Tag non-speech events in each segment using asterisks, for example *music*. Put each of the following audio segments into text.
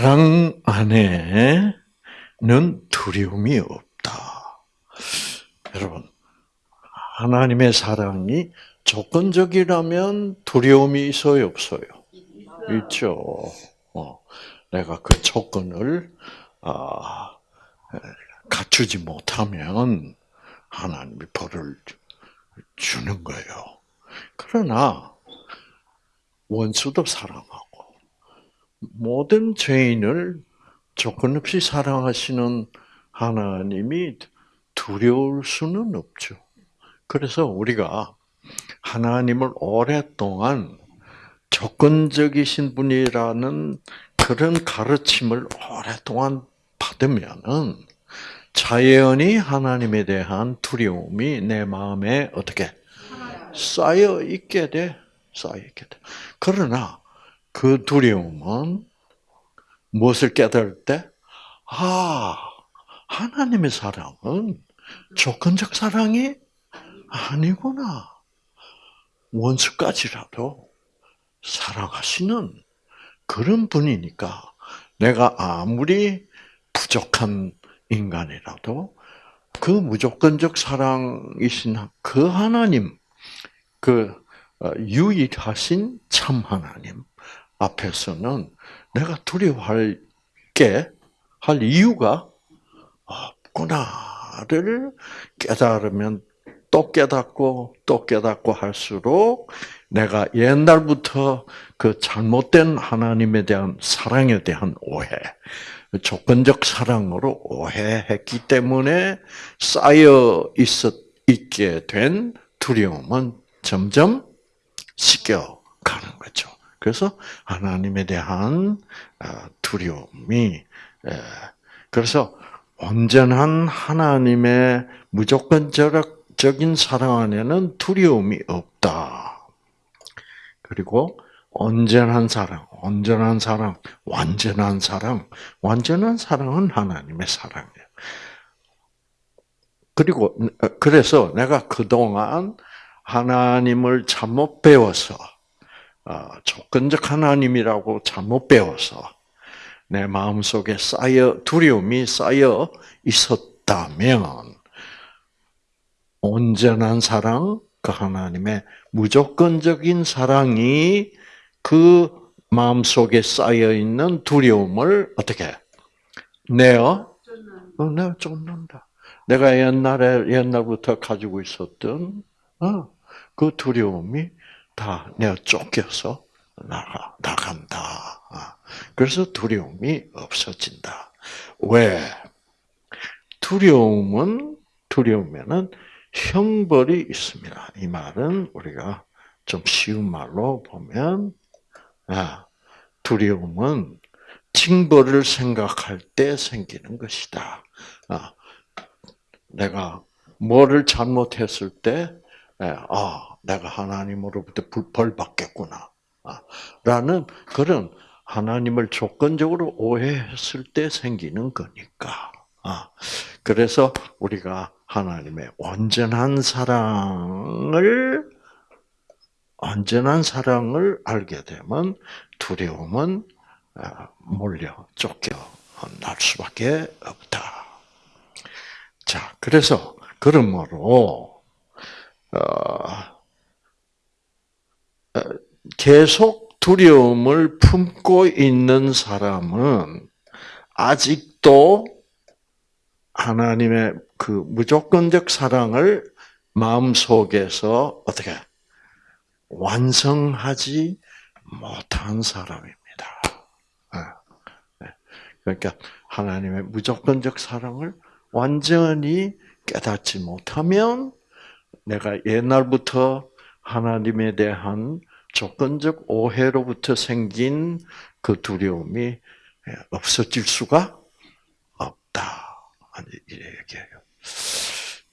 사랑 안에는 두려움이 없다. 여러분, 하나님의 사랑이 조건적이라면 두려움이 있어요, 없어요? 있죠. 어, 내가 그 조건을 아, 갖추지 못하면 하나님이 벌을 주는 거예요. 그러나 원수도 사랑하고 모든 죄인을 조건 없이 사랑하시는 하나님이 두려울 수는 없죠. 그래서 우리가 하나님을 오랫동안 조건적이신 분이라는 그런 가르침을 오랫동안 받으면은 자연히 하나님에 대한 두려움이 내 마음에 어떻게 쌓여 있게 돼, 쌓여 있게 돼. 그러나 그 두려움은 무엇을 깨달을 때, 아, 하나님의 사랑은 조건적 사랑이 아니구나. 원수까지라도 사랑하시는 그런 분이니까 내가 아무리 부족한 인간이라도 그 무조건적 사랑이신 그 하나님, 그 어, 유일하신 참 하나님 앞에서는 내가 두려워할 게, 할 이유가 없구나를 깨달으면 또 깨닫고 또 깨닫고 할수록 내가 옛날부터 그 잘못된 하나님에 대한 사랑에 대한 오해, 조건적 사랑으로 오해했기 때문에 쌓여 있게 된 두려움은 점점 씻겨 가는 거죠. 그래서 하나님에 대한 아, 두려움이 그래서 온전한 하나님의 무조건적인 사랑 안에는 두려움이 없다. 그리고 온전한 사랑, 온전한 사랑, 완전한 사랑, 완전한 사랑은 하나님의 사랑이에요. 그리고 그래서 내가 그동안 하나님을 잘못 배워서 어, 조건적 하나님이라고 잘못 배워서 내 마음 속에 쌓여 두려움이 쌓여 있었다면 온전한 사랑, 그 하나님의 무조건적인 사랑이 그 마음 속에 쌓여 있는 두려움을 어떻게 내어 어, 내어 쫓는다. 내가 옛날에 옛날부터 가지고 있었던 어, 그 두려움이 다 내가 쫓겨서 나가 나간다. 아, 그래서 두려움이 없어진다. 왜? 두려움은 두려우면은 형벌이 있습니다. 이 말은 우리가 좀 쉬운 말로 보면 아, 두려움은 징벌을 생각할 때 생기는 것이다. 아, 내가 뭐를 잘못했을 때, 아, 내가 하나님으로부터 벌 받겠구나. 아, 라는 그런 하나님을 조건적으로 오해했을 때 생기는 거니까. 아, 그래서 우리가 하나님의 온전한 사랑을 온전한 사랑을 알게 되면 두려움은 아, 몰려 쫓겨 날 수밖에 없다. 자, 그래서 그러므로 어, 어, 계속 두려움을 품고 있는 사람은 아직도 하나님의 그 무조건적 사랑을 마음 속에서 어떻게 완성하지 못한 사람입니다. 네. 그러니까 하나님의 무조건적 사랑을 완전히 깨닫지 못하면 내가 옛날부터 하나님에 대한 조건적 오해로부터 생긴 그 두려움이 없어질 수가 없다. 이 얘기예요.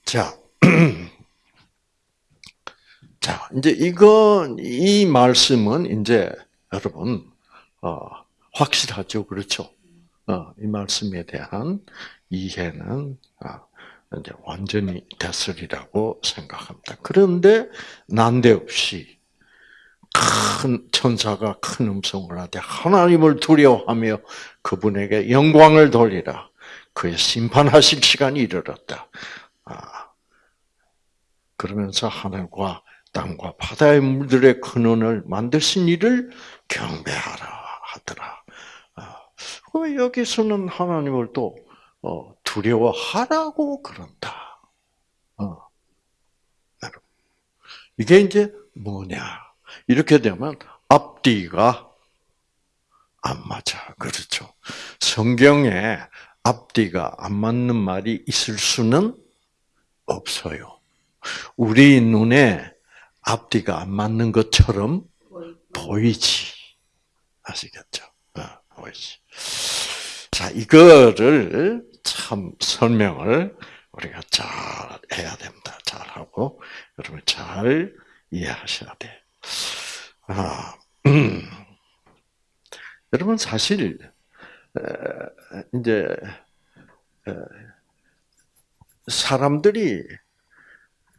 자, *clears throat* 자, 이제 이건, 이 말씀은 이제 여러분, 어, 확실하죠. 그렇죠? 어, 이 말씀에 대한 이해는, 어, 이제 완전히 됐으리라고 생각합니다. 그런데 난데없이 큰 천사가 큰 음성을 하되 하나님을 두려워하며 그분에게 영광을 돌리라. 그의 심판하실 시간이 이르렀다. 아, 그러면서 하늘과 땅과 바다의 물들의 근원을 만드신 이를 경배하라 하더라. 아, 여기서는 하나님을 또 어, 두려워하라고 그런다. 어. 이게 이제 뭐냐? 이렇게 되면 앞뒤가 안 맞아. 그렇죠. 성경에 앞뒤가 안 맞는 말이 있을 수는 없어요. 우리 눈에 앞뒤가 안 맞는 것처럼 보이지. 아시겠죠? 어, 보이지. 자, 이거를 참 설명을 우리가 잘 해야 됩니다. 잘 하고 여러분 잘 이해하셔야 돼. 아, 음. *clears throat* 여러분 사실 이제 사람들이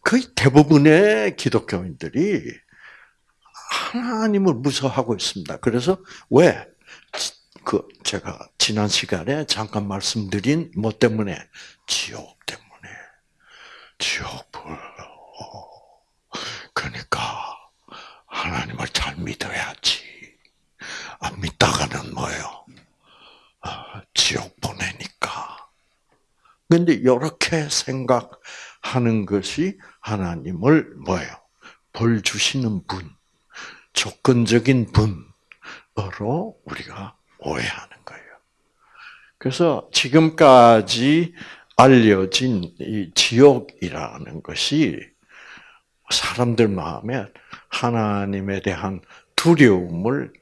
거의 대부분의 기독교인들이 하나님을 무서워하고 있습니다. 그래서 왜? 그 제가 지난 시간에 잠깐 말씀드린 뭐 때문에 지옥 때문에 지옥불. 그러니까 하나님을 잘 믿어야지. 안 믿다가는 뭐예요? 아, 지옥 보내니까. 근데 이렇게 생각하는 것이 하나님을 뭐예요? 벌 주시는 분, 조건적인 분으로 우리가 오해하는 거예요. 그래서 지금까지 알려진 이 지옥이라는 것이 사람들 마음에 하나님에 대한 두려움을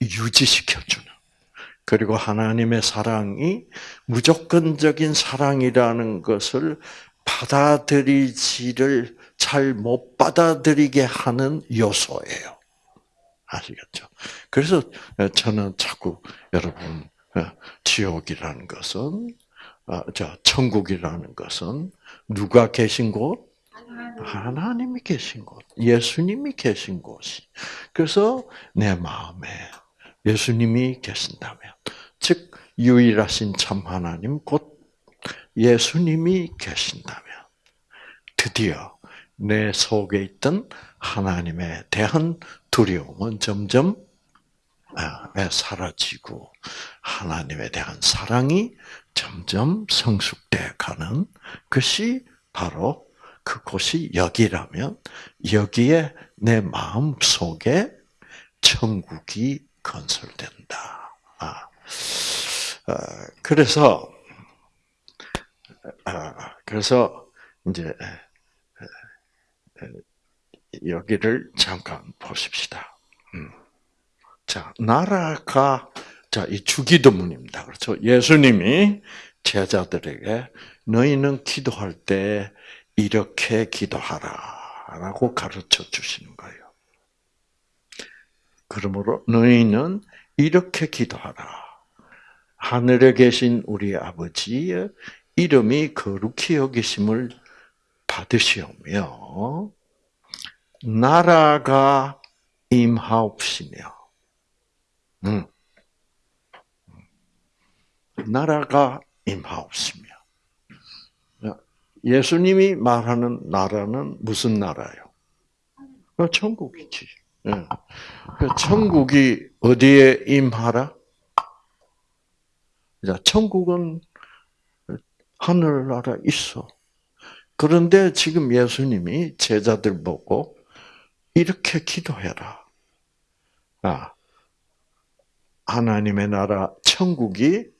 유지시켜주는 그리고 하나님의 사랑이 무조건적인 사랑이라는 것을 받아들이지를 잘 못 받아들이게 하는 요소예요. 아시겠죠? 그래서 저는 자꾸 여러분 어, 지옥이라는 것은 어, 저 천국이라는 것은 누가 계신 곳? 하나님이 계신 곳, 예수님이 계신 곳이. 그래서 내 마음에 예수님이 계신다면, 즉 유일하신 참 하나님 곧 예수님이 계신다면, 드디어 내 속에 있던 하나님에 대한 두려움은 점점 아, 사라지고 하나님에 대한 사랑이 점점 성숙돼 가는 것이 바로 그곳이 여기라면 여기에 내 마음 속에 천국이 건설된다. 아, 아 그래서 아, 그래서 이제 여기를 잠깐 보십시다. 음. 자, 나라가 자, 이 주기도문입니다. 그렇죠? 예수님이 제자들에게 너희는 기도할 때 이렇게 기도하라라고 가르쳐 주시는 거예요. 그러므로 너희는 이렇게 기도하라. 하늘에 계신 우리 아버지의 이름이 거룩히 여기심을 받으시오며 나라가 임하옵시며 음. 나라가 임하옵시며 예수님이 말하는 나라는 무슨 나라요? 어, 천국이지. 예. 그 천국이 어디에 임하라? 천국은 하늘나라 있어. 그런데 지금 예수님이 제자들 보고 이렇게 기도해라. 아, 하나님의 나라 천국이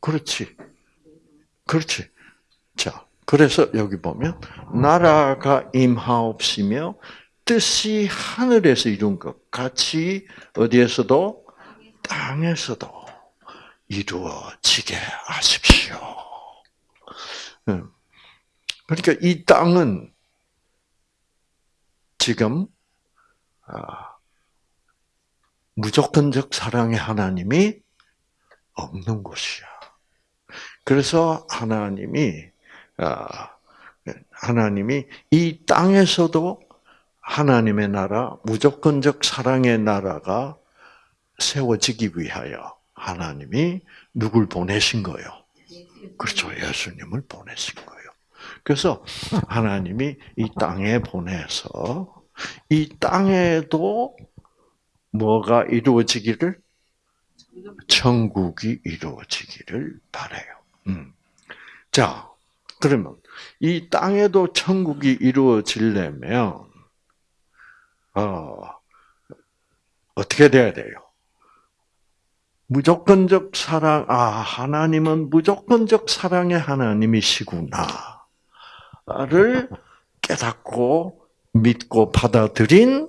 그렇지. 그렇지. 자, 그래서 여기 보면 나라가 임하옵시며 뜻이 하늘에서 이룬 것 같이 어디에서도 땅에서도 이루어지게 하십시오. 그러니까 이 땅은 지금 아, 무조건적 사랑의 하나님이 없는 곳이야. 그래서 하나님이 아, 하나님이 이 땅에서도 하나님의 나라, 무조건적 사랑의 나라가 세워지기 위하여 하나님이 누굴 보내신 거예요? 그렇죠. 예수님을 보내신 거예요. 그래서 하나님이 이 땅에 보내서 이 땅에도 뭐가 이루어지기를 천국이 이루어지기를 바래요. 음. 자, 그러면 이 땅에도 천국이 이루어지려면 어, 어떻게 돼야 돼요? 무조건적 사랑, 아, 하나님은 무조건적 사랑의 하나님이시구나. 를 깨닫고 믿고 받아들인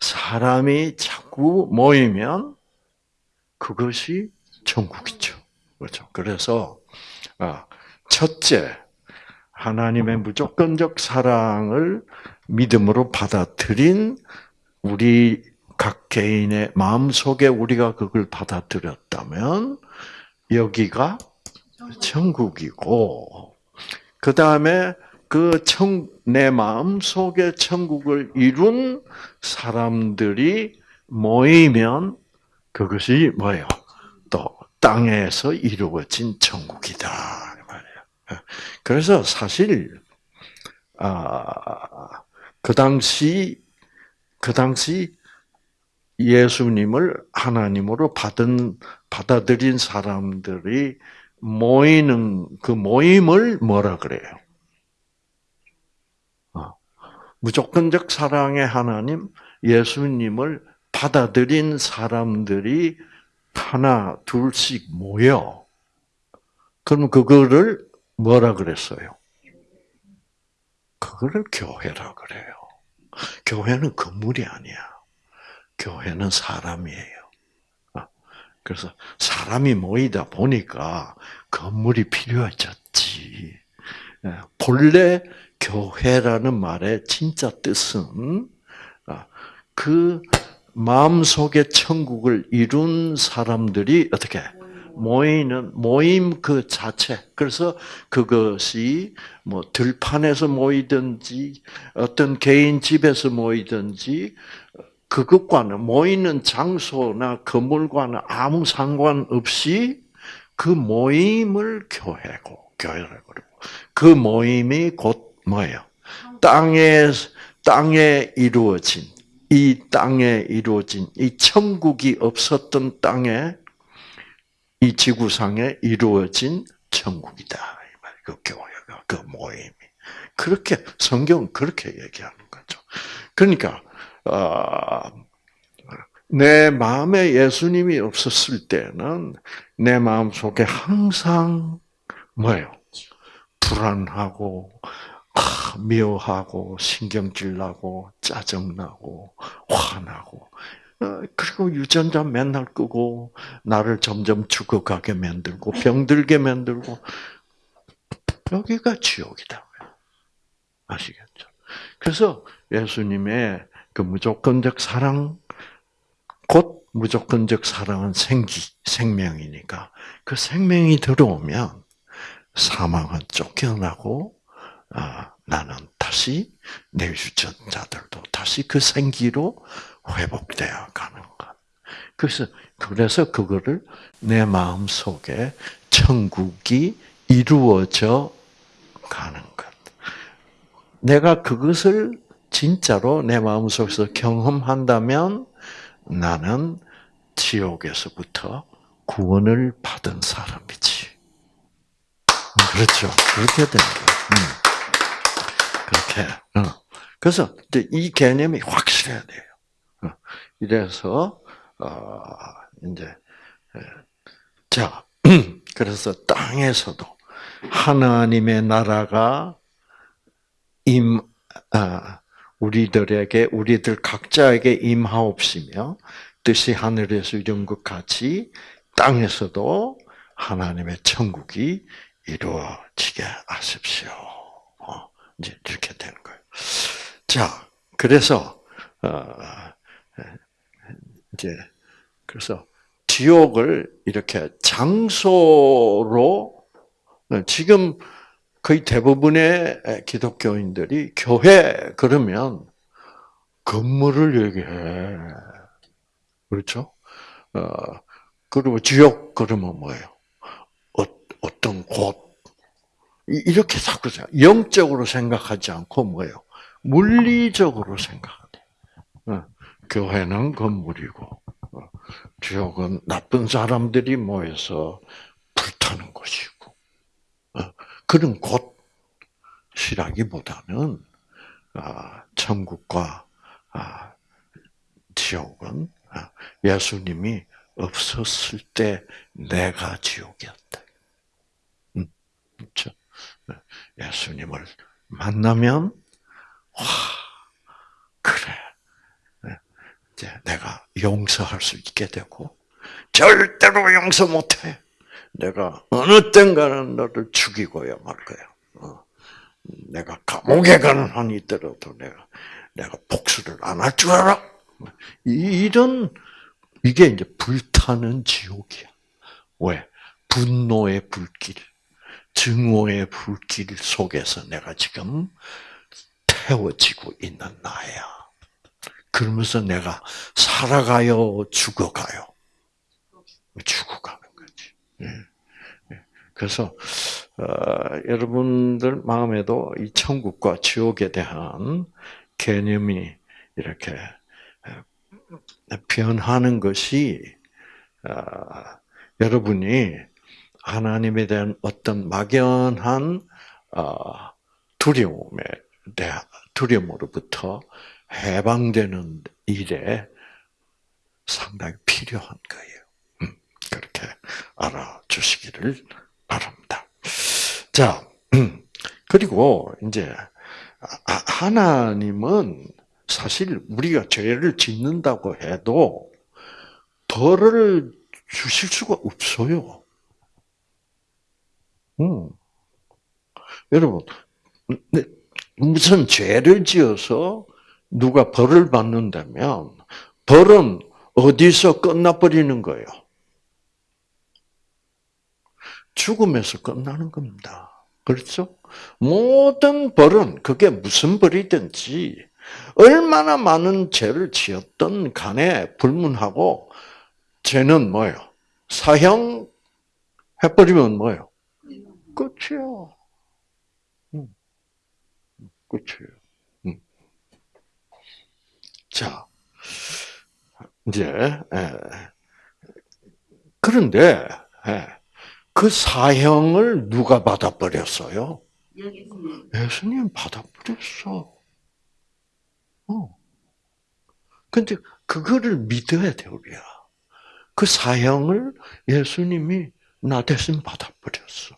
사람이 자꾸 모이면 그것이 천국이죠. 그렇죠. 그래서 아, 첫째 하나님의 무조건적 사랑을 믿음으로 받아들인 우리 각 개인의 마음 속에 우리가 그걸 받아들였다면 여기가 천국이고 그 다음에 그 청, 내 마음 속에 천국을 이룬 사람들이 모이면 그것이 뭐예요? 또 땅에서 이루어진 천국이다 말이에요. 그래서 사실 아, 그 당시 그 당시 예수님을 하나님으로 받은 받아들인 사람들이 모이는 그 모임을 뭐라 그래요? 어, 무조건적 사랑의 하나님 예수님을 받아들인 사람들이 하나 둘씩 모여. 그럼 그거를 뭐라 그랬어요? 그거를 교회라 그래요. 교회는 건물이 아니야. 교회는 사람이에요. 어, 그래서 사람이 모이다 보니까 건물이 필요해졌지. 예, 본래 교회라는 말의 진짜 뜻은 어, 그 마음속에 천국을 이룬 사람들이 어떻게 모이는 모임 그 자체. 그래서 그것이 뭐 들판에서 모이든지 어떤 개인 집에서 모이든지 그것과는 모이는 장소나 건물과는 아무 상관없이 그 모임을 교회고 교회라고 그 모임이 곧 뭐예요? 땅에 땅에 이루어진 이 땅에 이루어진 이 천국이 없었던 땅에 이 지구상에 이루어진 천국이다. 그 교회가 그 모임이 그렇게 성경은 그렇게 얘기하는 거죠. 그러니까 어, 내 마음에 예수님이 없었을 때는 내 마음 속에 항상 뭐예요? 불안하고 미워하고 신경질 나고 짜증 나고 화나고 어, 그리고 유전자 맨날 끄고 나를 점점 죽어가게 만들고 병들게 만들고 여기가 지옥이다. 아시겠죠? 그래서 예수님의 그 무조건적 사랑 곧 무조건적 사랑은 생기 생명이니까 그 생명이 들어오면 사망은 쫓겨나고 아, 나는 다시 내 유전자들도 다시 그 생기로 회복되어 가는 것. 그래서 그래서 그거를 내 마음 속에 천국이 이루어져 가는 것. 내가 그것을 진짜로 내 마음 속에서 경험한다면 나는 지옥에서부터 구원을 받은 사람이지. 그렇죠. 그렇게 되는 거예요. 음. 그렇게. 어. 그래서 이 개념이 확실해야 돼요. 어. 이래서 어, 이제 자 *clears throat* 그래서 땅에서도 하나님의 나라가 임 우리들에게 우리들 각자에게 임하옵시며 뜻이 하늘에서 이룬 것 같이 땅에서도 하나님의 천국이 이루어지게 하십시오. 이제 이렇게 되는 거예요. 자, 그래서 어, 이제 그래서 지옥을 이렇게 장소로 지금 거의 대부분의 기독교인들이 교회 그러면 건물을 얘기해. 그렇죠? 어, 그리고 지옥 그러면 뭐예요? 어, 어떤 곳 이렇게 자꾸 생각. 영적으로 생각하지 않고 뭐예요? 물리적으로 생각하대. 어, 교회는 건물이고 어, 지옥은 나쁜 사람들이 모여서 불타는 것이고 어, 그런 곳이라기보다는 아, 천국과 아, 지옥은 아, 예수님이 없었을 때 내가 지옥이었다. 음, 그렇죠? 예수님을 만나면 와 그래 이제 내가 용서할 수 있게 되고 절대로 용서 못해. 내가 어느 땐가는 너를 죽이고야 말 거야. 어. 내가 감옥에 가는 한이 있더라도 내가 내가 복수를 안 할 줄 알아. 이런 이게 이제 불타는 지옥이야. 왜? 분노의 불길, 증오의 불길 속에서 내가 지금 태워지고 있는 나야. 그러면서 내가 살아가요, 죽어가요? 죽어가는 거지. 예. 예. 그래서 어, 여러분들 마음에도 이 천국과 지옥에 대한 개념이 이렇게 변하는 것이 어, 여러분이 하나님에 대한 어떤 막연한 어, 두려움에 대한 두려움으로부터 해방되는 일에 상당히 필요한 거예요. 음, 그렇게 알아주시기를 바랍니다. 자, 음, 그리고 이제 하나님은 사실 우리가 죄를 짓는다고 해도 벌을 주실 수가 없어요. 음. 여러분, 무슨 죄를 지어서 누가 벌을 받는다면 벌은 어디서 끝나버리는 거예요? 죽음에서 끝나는 겁니다. 그렇죠? 모든 벌은 그게 무슨 벌이든지 얼마나 많은 죄를 지었던 간에 불문하고 죄는 뭐예요? 사형 해버리면 뭐예요? 끝이요. 끝이에요. 자, 이제 예. 그런데 예. 그 사형을 누가 받아버렸어요? 예수님. 예수님 받아버렸어. 어. 근데 그거를 믿어야 돼 우리야. 그 사형을 예수님이 나 대신 받아버렸어.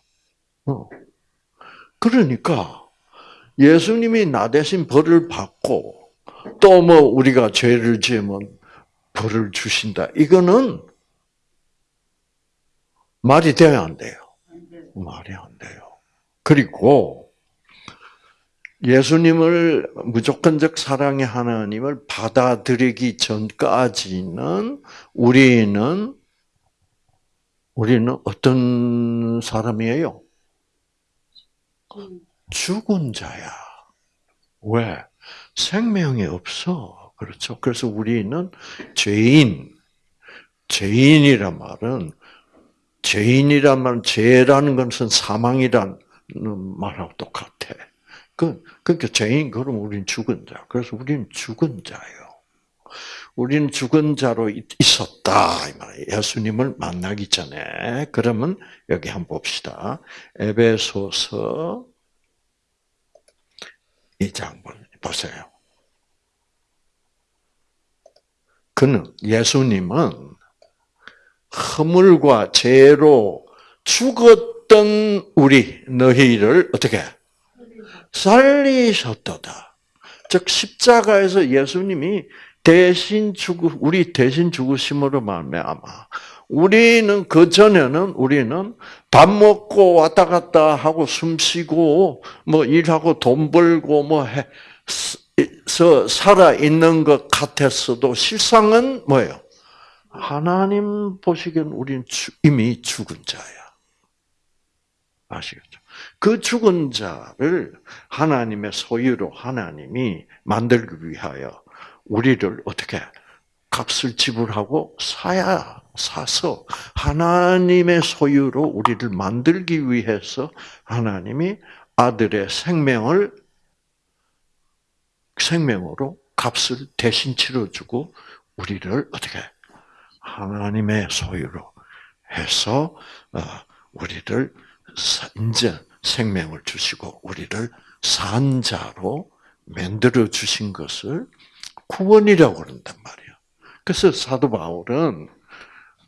어. 그러니까 예수님이 나 대신 벌을 받고 또 뭐 우리가 죄를 지으면 벌을 주신다. 이거는 말이 돼야 안 돼요. 말이 안 돼요. 그리고 예수님을 무조건적 사랑의 하나님을 받아들이기 전까지는 우리는 우리는 어떤 사람이에요? 죽은 자야. 왜? 생명이 없어. 그렇죠. 그래서 우리는 죄인, 죄인이란 말은 죄인이란 말은 죄라는 것은 사망이란 말하고 똑같아. 그, 그러니까 죄인, 그럼 우리는 죽은 자. 그래서 우리는 죽은 자예요. 우리는 죽은 자로 있었다. 예수님을 만나기 전에. 그러면 여기 한번 봅시다. 에베소서 2장 보세요. 그는 예수님은 허물과 죄로 죽었던 우리 너희를 어떻게 살리셨도다. 즉 십자가에서 예수님이 대신 죽으 우리 대신 죽으심으로 말미암아 우리는 그 전에는 우리는 밥 먹고 왔다 갔다 하고 숨 쉬고 뭐 일하고 돈 벌고 뭐 해, 살아 있는 것 같았어도 실상은 뭐예요? 하나님 보시기엔 우리는 이미 죽은 자야. 아시겠죠? 그 죽은 자를 하나님의 소유로 하나님이 만들기 위하여 우리를 어떻게 값을 지불하고 사야 사서 하나님의 소유로 우리를 만들기 위해서 하나님이 아들의 생명을 생명으로 값을 대신 치러주고 우리를 어떻게 하나님의 소유로 해서 어, 우리를 이제 생명을 주시고 우리를 산자로 만들어 주신 것을 구원이라고 그런단 말이에요. 그래서 사도 바울은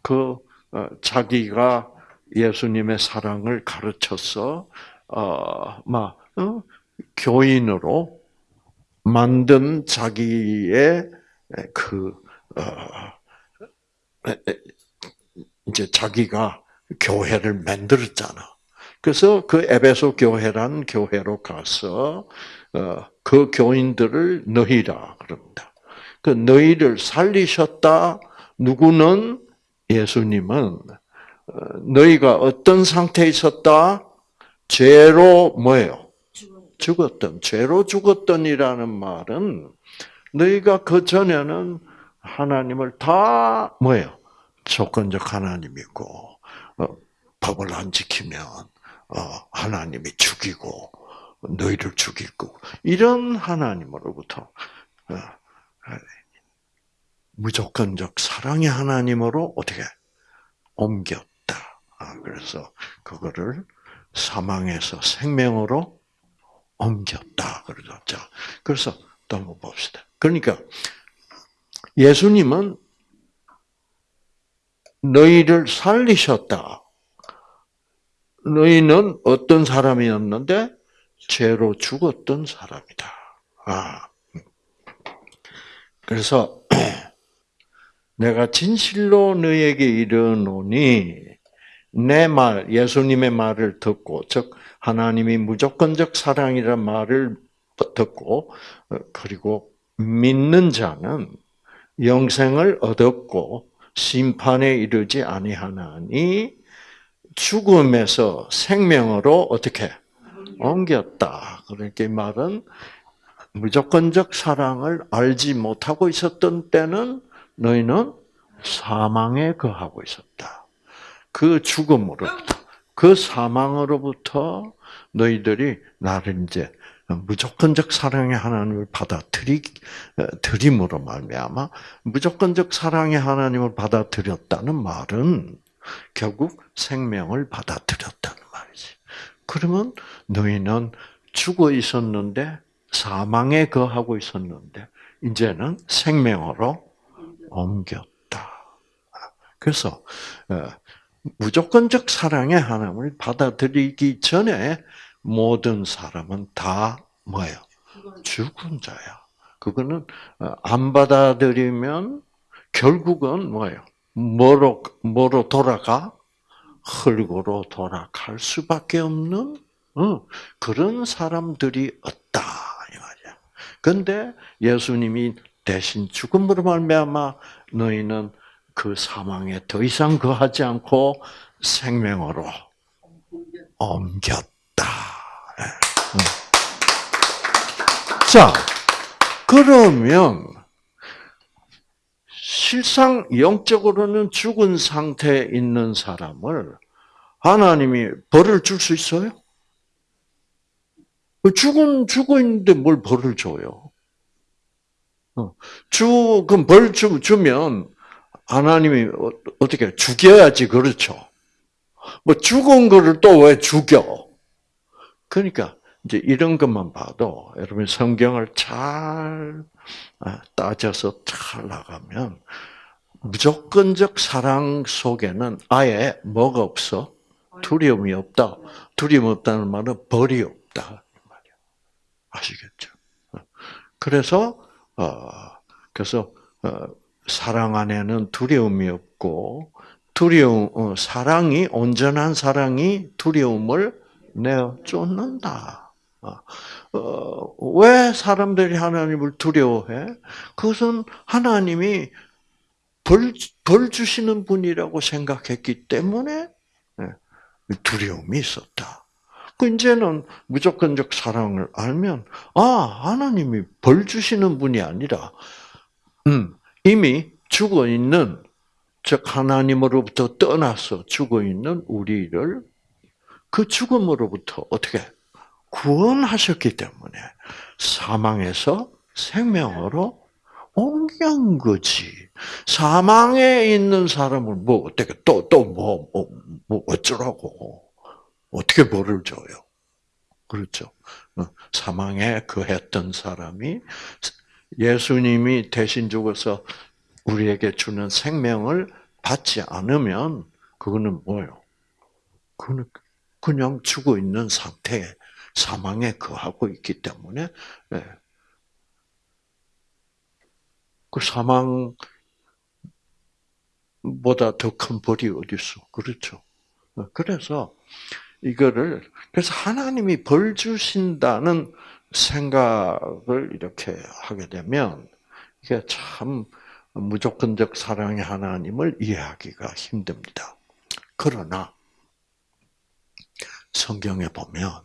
그 어, 자기가 예수님의 사랑을 가르쳐서 어막 어? 교인으로 만든 자기의 그 어, 이제 자기가 교회를 만들었잖아. 그래서 그 에베소 교회란 교회로 가서 어, 그 교인들을 너희라 그럽니다. 그 너희를 살리셨다. 누구는 예수님은 어, 너희가 어떤 상태에 있었다? 죄로 뭐예요? 죽었던 죄로 죽었던이라는 말은 너희가 그 전에는 하나님을 다 뭐예요? 조건적 하나님이고 어, 법을 안 지키면 어, 하나님이 죽이고 너희를 죽이고 이런 하나님으로부터 어, 무조건적 사랑의 하나님으로 어떻게 옮겼다. 아, 그래서 그거를 사망에서 생명으로 옮겼다. 그러죠. 자, 그래서 또 한번 봅시다. 그러니까 예수님은 너희를 살리셨다. 너희는 어떤 사람이었는데 죄로 죽었던 사람이다. 아. 그래서 *clears throat* 내가 진실로 너에게 이르노니 내 말, 예수님의 말을 듣고, 즉 하나님이 무조건적 사랑이란 말을 듣고 어, 그리고 믿는 자는 영생을 얻었고 심판에 이르지 아니하나니 죽음에서 생명으로 어떻게 옮겼다. 그렇게 말은 무조건적 사랑을 알지 못하고 있었던 때는 너희는 사망에 거하고 있었다. 그 죽음으로부터, 그 사망으로부터 너희들이 나를 이제 무조건적 사랑의 하나님을 받아들이 드림으로 말미암아 무조건적 사랑의 하나님을 받아들였다는 말은 결국 생명을 받아들였다는 말이지. 그러면 너희는 죽어 있었는데 사망에 거하고 있었는데 이제는 생명으로 옮겼다. 그래서 어, 무조건적 사랑의 하나님을 받아들이기 전에 모든 사람은 다 뭐예요? 죽은 자야. 그거는 어, 안 받아들이면 결국은 뭐예요? 뭐로 뭐로 돌아가? 흙으로 돌아갈 수밖에 없는 어, 그런 사람들이 없다 이 말이야. 근데 예수님이 대신 죽음으로 말미암아 너희는 그 사망에 더 이상 거하지 않고 생명으로 옮겼다. 예. 자, 그러면 실상 영적으로는 죽은 상태에 있는 사람을 하나님이 벌을 줄 수 있어요? 죽은 죽어 있는데 뭘 벌을 줘요? 어, 주 그럼 벌 주면 하나님이 어, 어떻게 죽여야지 그렇죠? 뭐 죽은 거를 또 왜 죽여? 그러니까 이제 이런 것만 봐도 여러분 성경을 잘 아, 따져서 잘 나가면 무조건적 사랑 속에는 아예 뭐가 없어? 두려움이 없다. 두려움 없다는 말은 벌이 없다. 아시겠죠? 그래서 어 그래서 어 사랑 안에는 두려움이 없고 두려움 어, 사랑이 온전한 사랑이 두려움을 내어 쫓는다. 어, 왜 사람들이 하나님을 두려워해? 그것은 하나님이 벌, 벌 주시는 분이라고 생각했기 때문에 예, 두려움이 있었다. 그 이제는 무조건적 사랑을 알면 아 하나님이 벌 주시는 분이 아니라 음, 이미 죽어 있는 즉 하나님으로부터 떠나서 죽어 있는 우리를 그 죽음으로부터 어떻게 구원하셨기 때문에 사망에서 생명으로 옮긴 거지. 사망에 있는 사람을 뭐 어떻게 또 또 뭐뭐뭐 어쩌라고 어떻게 벌을 줘요? 그렇죠. 어, 사망에 그했던 사람이 예수님이 대신 죽어서 우리에게 주는 생명을 받지 않으면 그거는 뭐예요? 그거는 그냥 죽어 있는 상태에 사망에 거하고 있기 때문에 네. 그 사망보다 더 큰 벌이 어디 있어? 그렇죠. 그래서 이거를 그래서 하나님이 벌 주신다는 생각을 이렇게 하게 되면 이게 참 무조건적 사랑의 하나님을 이해하기가 힘듭니다. 그러나 성경에 보면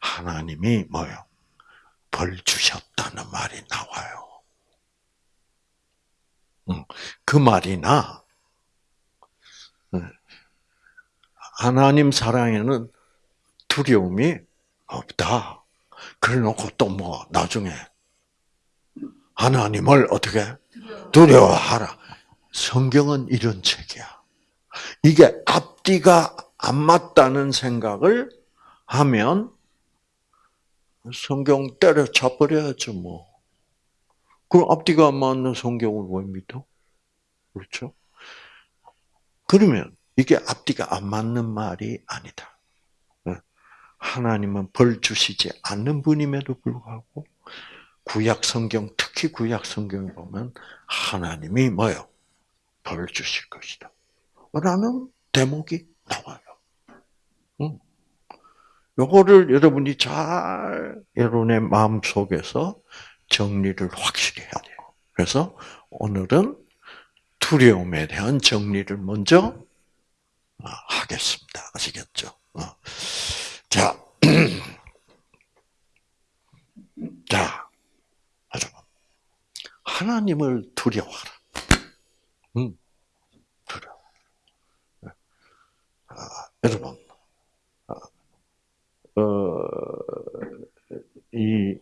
하나님이 뭐요? 벌 주셨다는 말이 나와요. 그 말이나 하나님 사랑에는 두려움이 없다. 그래 놓고 또 뭐 나중에 하나님을 어떻게 두려워하라. 성경은 이런 책이야. 이게 앞뒤가 안 맞다는 생각을 하면 성경 때려쳐 버려야죠, 뭐. 그럼 앞뒤가 안 맞는 성경을 왜 믿어? 그렇죠? 그러면 이게 앞뒤가 안 맞는 말이 아니다. 네. 하나님은 벌 주시지 않는 분임에도 불구하고 구약 성경 특히 구약 성경에 보면 하나님이 뭐요? 벌 주실 것이다. 라는 대목이 나와요. 응. 요거를 여러분이 잘 여러분의 마음 속에서 정리를 확실히 해야 돼요. 그래서 오늘은 두려움에 대한 정리를 먼저 어, 하겠습니다. 아시겠죠? 어. 자, *clears throat* 자, 여러분, 하나님을 두려워하라. 음, 두려워. 아, 여러분, 아, 어, 이,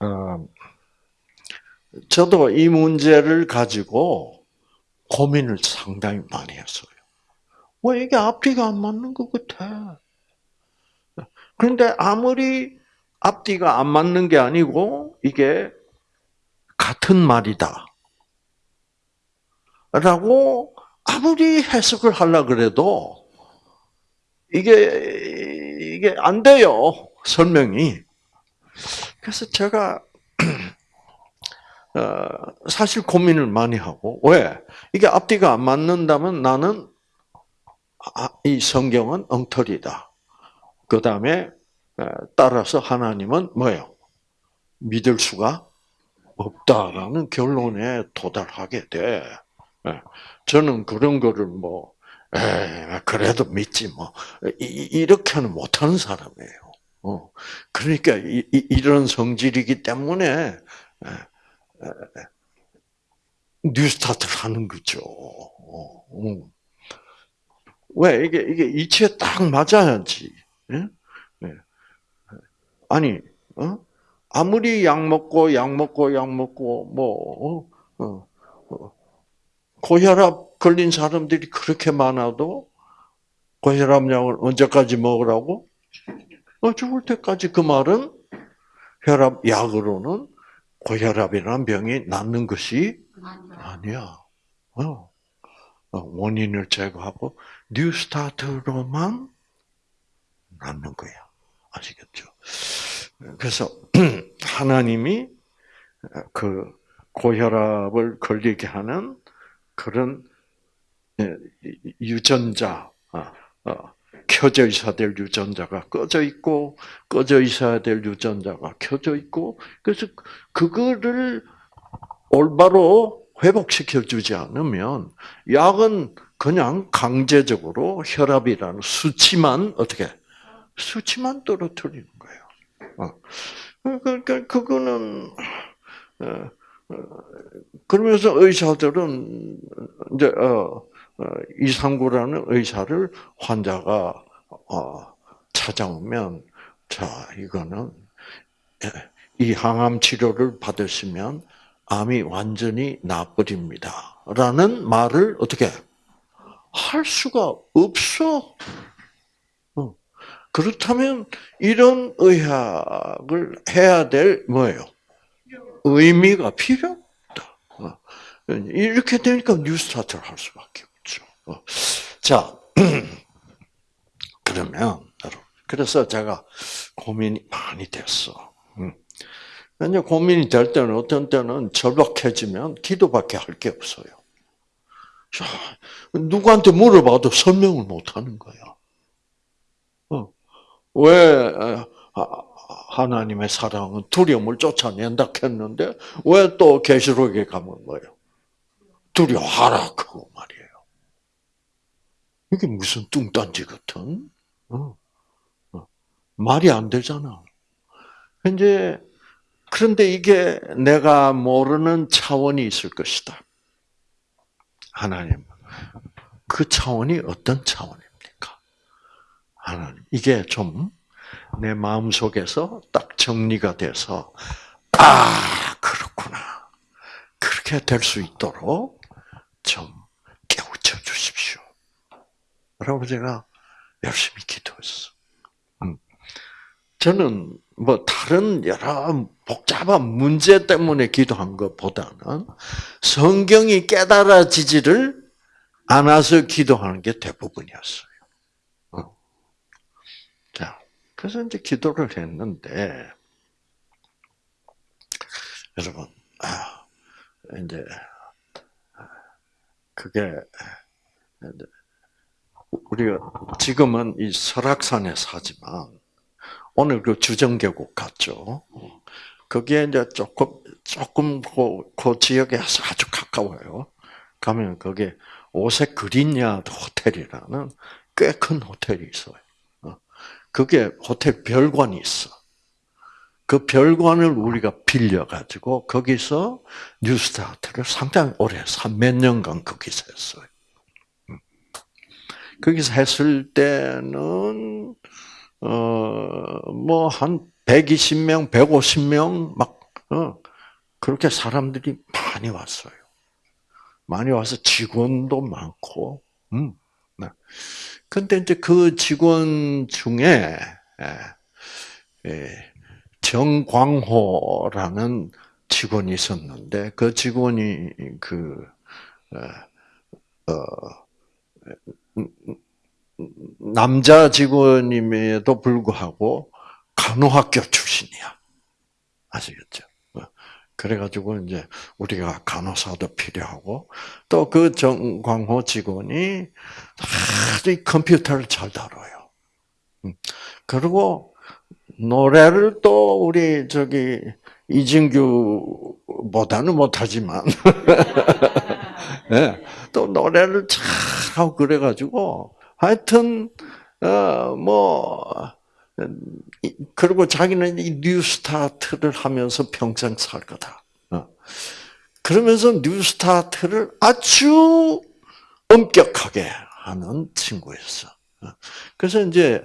어, 저도 이 문제를 가지고 고민을 상당히 많이 했어요. 왜 이게 앞뒤가 안 맞는 것 같아? 그런데 아무리 앞뒤가 안 맞는 게 아니고 이게 같은 말이다. 라고 아무리 해석을 하려 그래도 이게 이게 안 돼요. 설명이. 그래서 제가 어, 사실 고민을 많이 하고 왜 이게 앞뒤가 안 맞는다면 나는 아, 이 성경은 엉터리다. 그 다음에 어, 따라서 하나님은 뭐예요? 믿을 수가 없다라는 결론에 도달하게 돼. 예. 저는 그런 거를 뭐, 에 그래도 믿지 뭐 이렇게는 못하는 사람이에요. 어. 그러니까 이 런 성질이기 때문에 뉴스타트를 하는 거죠. 어, 어. 왜 이게 이게 이치에 딱 맞아야지. 예? 예. 아니, 어? 아무리 약 먹고 약 먹고 약 먹고 뭐 어? 고혈압 걸린 사람들이 그렇게 많아도 고혈압 약을 언제까지 먹으라고? 어, 죽을 때까지 그 말은 혈압 약으로는 고혈압이라는 병이 낫는 것이 아니야. 어. 어. 원인을 제거하고 New Start로만 낫는 거야. 아시겠죠? 그래서 *clears throat* 하나님이 그 고혈압을 걸리게 하는 그런 예, 유전자, 아, 어, 켜져 있어야 될 유전자가 꺼져 있고 꺼져 있어야 될 유전자가 켜져 있고 그래서 그거를 올바로 회복시켜 주지 않으면 약은 그냥 강제적으로 혈압이라는 수치만 어떻게 수치만 떨어뜨리는 거예요. 어. 그러니까 그거는 어, 그러면서 의사들은 이제 어, 이상구라는 의사를 환자가 찾아오면 자 이거는 이 항암 치료를 받으시면 암이 완전히 나버립니다. 라는 말을 어떻게 할 수가 없어. 어. 그렇다면 이런 의학을 해야 될 뭐예요? 의미가 필요 없다. 어. 이렇게 되니까 뉴스타트를 할 수밖에. 어. 자, *clears throat* 그러면 그래서 제가 고민이 많이 됐어. 음. 이제 고민이 될 때는 어떤 때는 절박해지면 기도밖에 할 게 없어요. 누구한테 물어봐도 설명을 못 하는 거야. 어. 왜 하나님의 사랑은 두려움을 쫓아낸다 했는데 왜 또 계시록에 가면 뭐예요? 두려워하라 그거 말이에요. 이게 무슨 뚱딴지 같은 어. 어. 말이 안 되잖아. 이제 그런데 이게 내가 모르는 차원이 있을 것이다. 하나님, 그 차원이 어떤 차원입니까? 하나님, 이게 좀 내 마음 속에서 딱 정리가 돼서, 아, 그렇구나. 그렇게 될 수 있도록 좀. 제가 열심히 기도했어. 음. 저는 뭐 다른 여러 복잡한 문제 때문에 기도한 것보다는 성경이 깨달아지지를 않아서 기도하는 게 대부분이었어요. 어. 자, 그래서 이제 기도를 했는데, 여러분, 아, 이제, 그게, 우리가 지금은 이 설악산에 사지만, 오늘 그 주정계곡 갔죠. 거기에 이제 조금 조금 그, 그 지역에 아주 가까워요. 가면 거기 오색 그린야드 호텔이라는 꽤 큰 호텔이 있어요. 어. 그게 호텔 별관이 있어. 그 별관을 우리가 빌려가지고 거기서 뉴스타트를 상당히 오래, 몇 년간 거기서 했어요. 음. 거기서 했을 때는, 어, 뭐, 한 120명, 150명 막 어, 그렇게 사람들이 많이 왔어요. 많이 와서 직원도 많고, 음. 네. 근데 이제 그 직원 중에 예, 예, 정광호라는 직원이 있었는데 그 직원이 그 어, 어 남자 직원임에도 불구하고 간호학교 출신이야. 아시겠죠? 어. 그래가지고 이제 우리가 간호사도 필요하고 또 그 정광호 직원이 아주 컴퓨터를 잘 다뤄요. 음. 그리고 노래를 또 우리 저기 이진규보다는 못하지만 *laughs* 네, 또 노래를 잘하고 그래가지고 하여튼 어 뭐 그리고 자기는 이 뉴스타트를 하면서 평생 살 거다. 어. 그러면서 뉴스타트를 아주 엄격하게 하는 친구였어. 어. 그래서 이제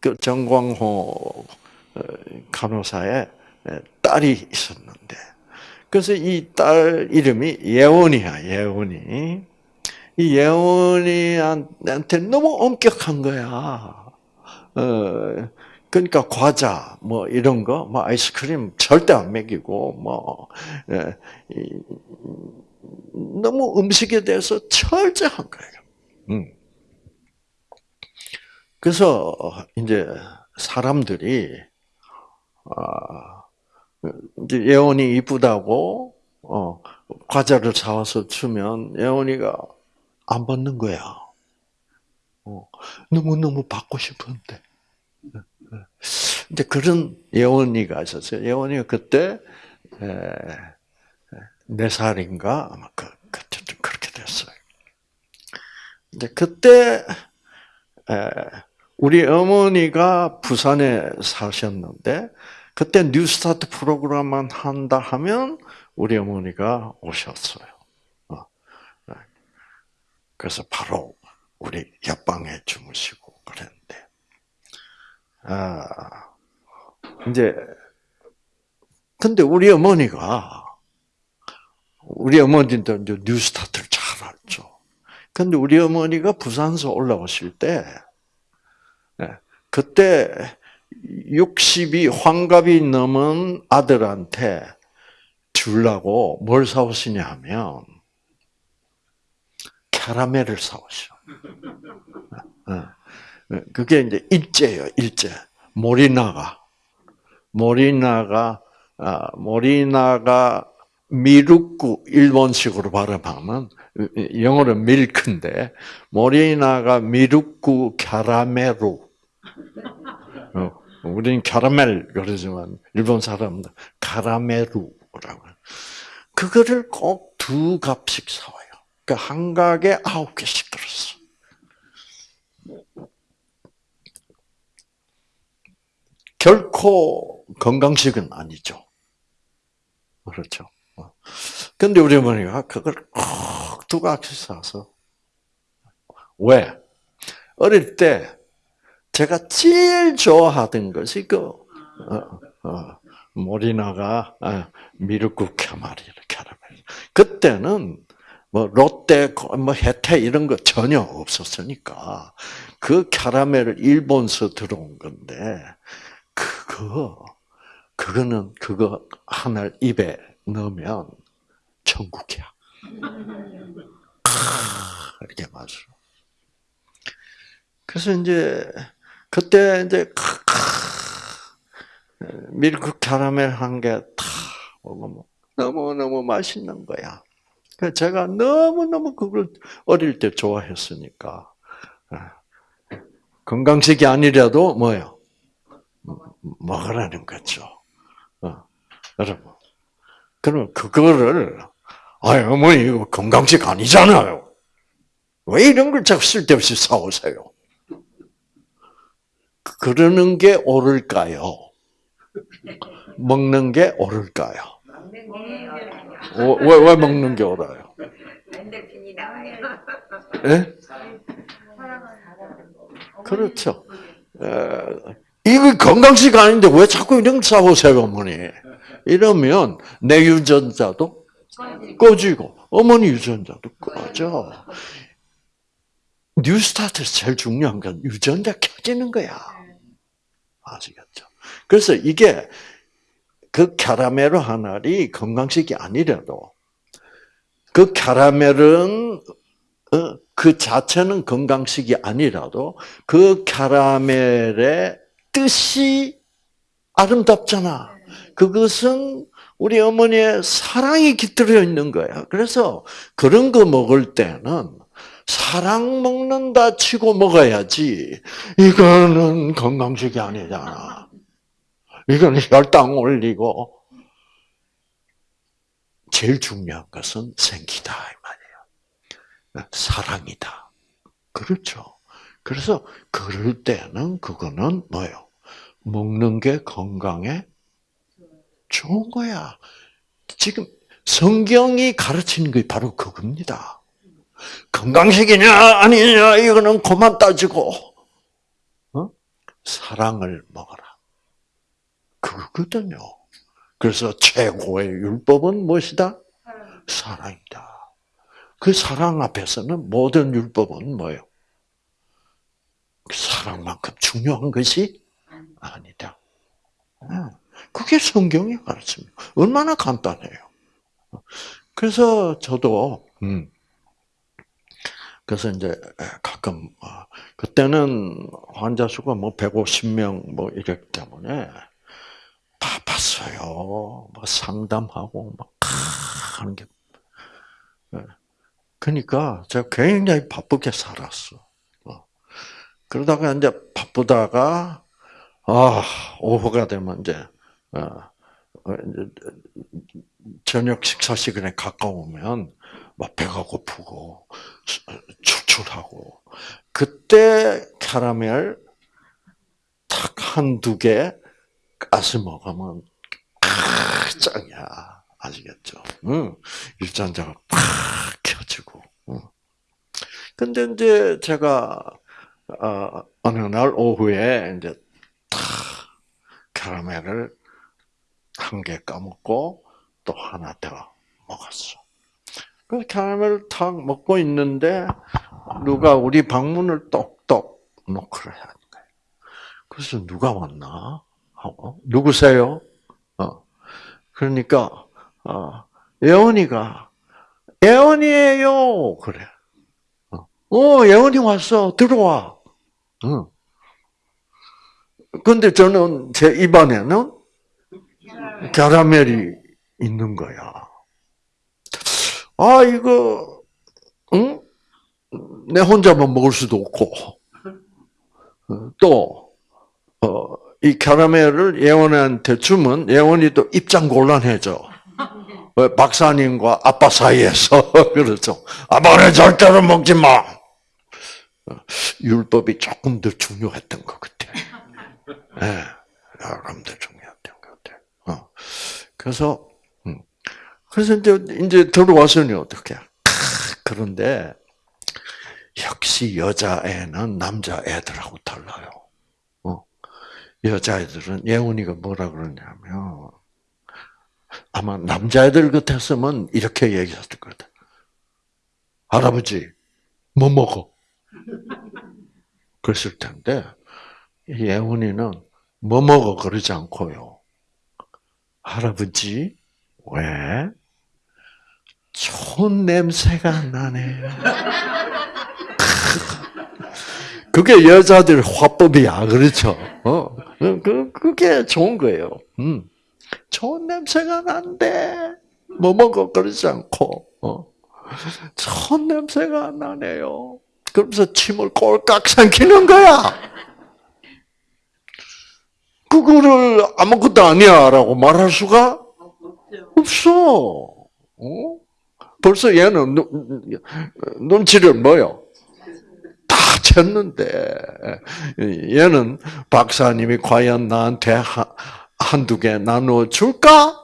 그 정광호 어, 간호사의 딸이 있었는데, 그래서 이 딸 이름이 예원이야, 예원이. 이 예원이한테 너무 엄격한 거야. 어, 그러니까 과자 뭐 이런 거, 뭐 아이스크림 절대 안 먹이고 뭐 예, 너무 음식에 대해서 철저한 거예요. 음. 그래서 이제 사람들이 아, 예원이 이쁘다고 어, 과자를 사와서 주면 예원이가 안 받는 거야. 어, 너무 너무 받고 싶은데. 근데 그런 예원이가 있었어요. 예원이가 그때 네 살인가 아마 그, 좀 그렇게 됐어요. 근데 그때 우리 어머니가 부산에 사셨는데 그때 뉴스타트 프로그램만 한다 하면 우리 어머니가 오셨어요. 어. 네. 그래서 바로 우리 옆방에 주무시고 그랬는데, 아, 이제, 근데 우리 어머니가, 우리 어머니도 이제 New Start를 잘 알죠. 근데 우리 어머니가 부산서 올라오실 때, 네, 그때 60이 환갑이 넘은 아들한테 주려고 뭘 사오시냐 하면 캐러멜을 사오셔. 어, 어. 그게 이제 일제예요, 일제. 모리나가. 모리나가, 아, 모리나가 미루쿠 일본식으로 발음하면 영어로 밀크인데 모리나가 미루쿠 캐러멜로 어, 우리는 캐러멜 그러지만 일본 사람들 카라멜루라고 그거를 꼭 두 갑씩 사와요. 그러니까 한 가게 아홉 개씩 들었어. 결코 건강식은 아니죠. 그렇죠. 어. 근데 우리 어머니가 그걸 꼭두 갑씩 사서 왜? 어릴 때 제가 제일 좋아하던 것이 그 어, 어, 모리나가 어, 미르쿠 캐마리 캐러멜. 그때는 뭐 롯데 뭐 혜태 이런 거 전혀 없었으니까 그 캐러멜을 일본서 들어온 건데 그거 그거는 그거 하나 입에 넣으면 천국이야. 이렇게 맞아. 그래서 이제 그때 이제 밀크 캐러멜 한개다 먹으면 너무 너무 맛있는 거야. 제가 너무 너무 그걸 어릴 때 좋아했으니까 건강식이 아니라도 뭐요 먹으라는 거죠. 어, 여러분, 그러면 그거를 아 어머니 이거 건강식 아니잖아요. 왜 이런 걸 자꾸 쓸데없이 사오세요? 그러는 게 옳을까요? 먹는 게 옳을까요? 어, 왜, 왜 먹는 게 옳아요? 엔돌핀이. 예? 그렇죠. 에, 이거 건강식 아닌데 왜 자꾸 이런 싸우세요, 어머니? 이러면 내 유전자도 꺼지고 어머니 유전자도 꺼져. 뉴스타트에서 제일 중요한 건 유전자 켜지는 거야. 아시겠죠? 그래서 이게 그 캐러멜 하나이 건강식이 아니라도 그 캐러멜은 어, 그 자체는 건강식이 아니라도 그 캐러멜의 뜻이 아름답잖아. 그것은 우리 어머니의 사랑이 깃들어 있는 거야. 그래서 그런 거 먹을 때는 사랑 먹는다 치고 먹어야지. 이거는 건강식이 아니잖아. 이건 혈당 올리고 제일 중요한 것은 생기다 이 말이에요. 사랑이다. 그렇죠. 그래서 그럴 때는 그거는 뭐요? 먹는 게 건강에 좋은 거야. 지금 성경이 가르치는 게 바로 그겁니다. 건강식이냐 아니냐 이거는 그만 따지고 어? 사랑을 먹어라. 그거거든요. 그래서 최고의 율법은 무엇이다? 사랑이다. 그 사랑 앞에서는 모든 율법은 뭐예요? 사랑만큼 중요한 것이 아니다. 그게 성경이 가르칩니다. 얼마나 간단해요. 그래서 저도 음, 그래서 이제 가끔 어, 그때는 환자 수가 뭐 150명 뭐 이랬기 때문에 바빴어요. 뭐 상담하고 막 하는 게. 예. 그러니까 제가 굉장히 바쁘게 살았어. 어. 그러다가 이제 바쁘다가 아 오후가 되면 이제 어, 어, 저녁 식사 시간에 가까우면 막 배가 고프고 출출하고 그때 캐러멜 탁 한 두 개 가서 먹으면 아, 짱이야. 아시겠죠? 응. 유전자가 팍 켜지고. 응. 근데 이제 제가 어, 어느 날 오후에 이제 탁 캐러멜을 한 개 까먹고 또 하나 더 먹었어. 그 캐러멜을 탁 먹고 있는데 누가 우리 방문을 똑똑 노크를 하는 거예요. 그래서 누가 왔나 하고 누구세요? 어. 그러니까 어, 예원이가 예원이에요 그래. 어, 어 예원이 왔어 들어와. 응. 근데 저는 제 입안에는 캐러멜이 있는 거야. 아, 이거, 응? 내 혼자만 먹을 수도 없고, 어, 또, 어, 이 캐러멜을 예원한테 주면 예원이 또 입장 곤란해져. 왜? 박사님과 아빠 사이에서. *laughs* 그렇죠. 아빠는 절대로 먹지 마! 어, 율법이 조금 더 중요했던 것 같아. 예, 네, 조금 더 중요했던 것 같아. 어. 그래서, 음. 그래서 이제, 이제 들어와서는 어떻게. 그런데, 역시 여자애는 남자애들하고 달라요. 어. 여자애들은, 예훈이가 뭐라 그러냐면, 아마 남자애들 같았으면 이렇게 얘기했을 거다. 할아버지, 뭐 먹어? 그랬을 텐데, 예훈이는 뭐 먹어 그러지 않고요. 할아버지, 왜? 좋은 냄새가 나네. *laughs* 그게 여자들 화법이야, 그렇죠? 어, 그, 그게 좋은 거예요. 음. 좋은 냄새가 난대. 뭐 먹어, 그러지 않고, 어. 좋은 냄새가 나네요. 그러면서 침을 꼴깍 삼키는 거야. 그거를 아무것도 아니야 라고 말할 수가 없어. 어? 벌써 얘는 눈, 눈치를 뭐요? 다 챘는데 얘는 박사님이 과연 나한테 한두 개 나눠 줄까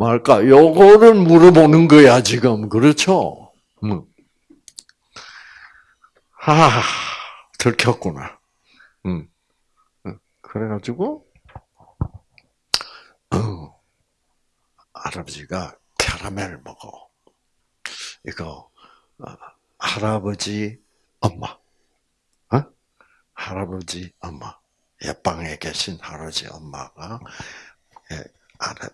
말까 요거를 물어보는 거야 지금 그렇죠? 음. 아 들켰구나. 음. 그래가지고 어, 할아버지가 캐러멜 먹어. 이거 어, 할아버지 엄마, 어? 할아버지 엄마, 옆방에 계신 할아버지 엄마가 예,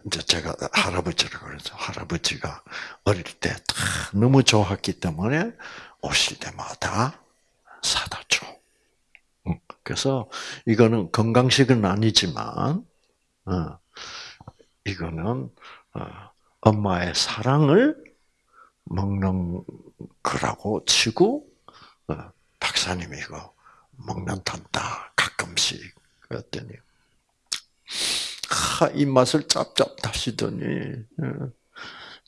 이제 제가 할아버지라고 그러죠. 할아버지가 어릴 때 너무 좋았기 때문에 오실 때마다 사다 줘. 그래서 이거는 건강식은 아니지만 어, 이거는 어, 엄마의 사랑을 먹는 거라고 치고 어, 박사님이 이거 먹는단다 가끔씩 그랬더니 하, 입맛을 짭짭 다시더니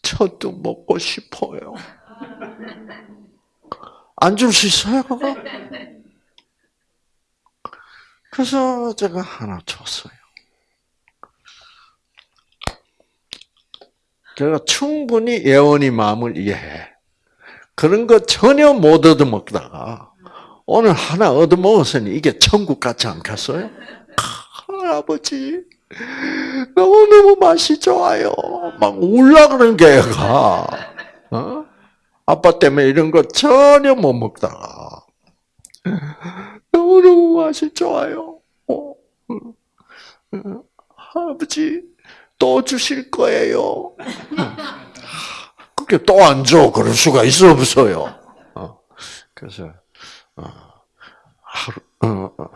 저도 먹고 싶어요. 안 줄 수 있어요, 그거? 그래서 제가 하나 줬어요. 제가 충분히 예원이 마음을 이해해. 그런 거 전혀 못 얻어먹다가 오늘 하나 얻어먹었으니 이게 천국 같지 않겠어요? 할아버지 너무너무 맛이 좋아요. 막 울라 그런 게가 어? 아빠 때문에 이런 거 전혀 못 먹다가 너무너무 맛이 좋아요. 어, 할아버지, 또 주실 거예요. 그렇게 또 안 줘. 그럴 수가 있어, 없어요. 어, 그래서, 어, 하루, 어,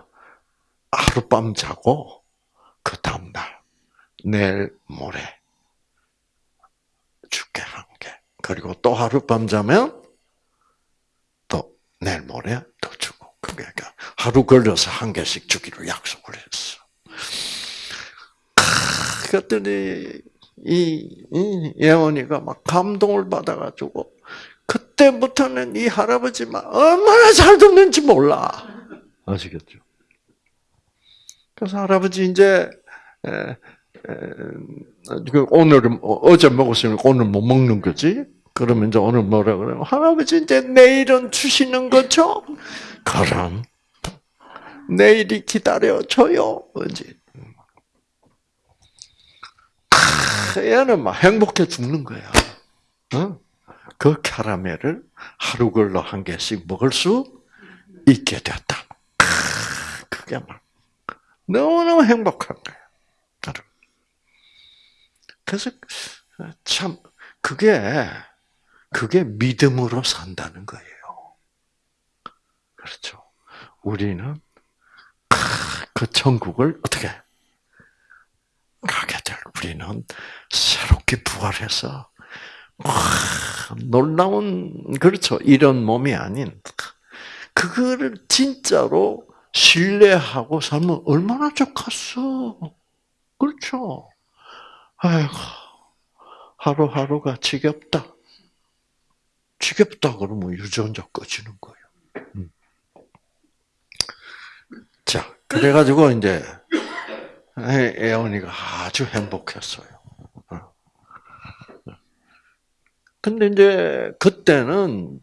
하룻밤 자고, 그 다음 날, 내일 모레, 죽게 한 개. 그리고 또 하룻밤 자면, 또 내일 모레 또 주고. 그러니까 하루 걸려서 한 개씩 주기로 약속을 했어. 그랬더니 이, 이 예원이가 막 감동을 받아가지고 그때부터는 이 할아버지만 얼마나 잘 듣는지 몰라. 아시겠죠? 그래서 할아버지 이제 에, 에, 그 오늘은 어제 먹었으니까 오늘 못 먹는 거지. 그러면 이제 오늘 뭐라 그래요? 할아버지 이제 내일은 주시는 거죠? 그럼 내일이 기다려줘요. 뭐지? 얘는 막 행복해 죽는 거야. 어? 그 캐러멜을 하루 걸러 한 개씩 먹을 수 있게 됐다. 그게 막 너무너무 행복한 거야. 그래서 참 그게 그게 믿음으로 산다는 거예요. 그렇죠. 우리는 그 천국을 어떻게 가게 될 우리는 새롭게 부활해서 놀라운 그렇죠. 이런 몸이 아닌 그거를 진짜로 신뢰하고 살면 얼마나 좋겠어. 그렇죠. 아이고 하루하루가 지겹다. 지겹다 그러면 유전자 꺼지는 거예요. 음. 자, 그래가지고 이제 애원이가 아주 행복했어요. 어. 근데 이제 그때는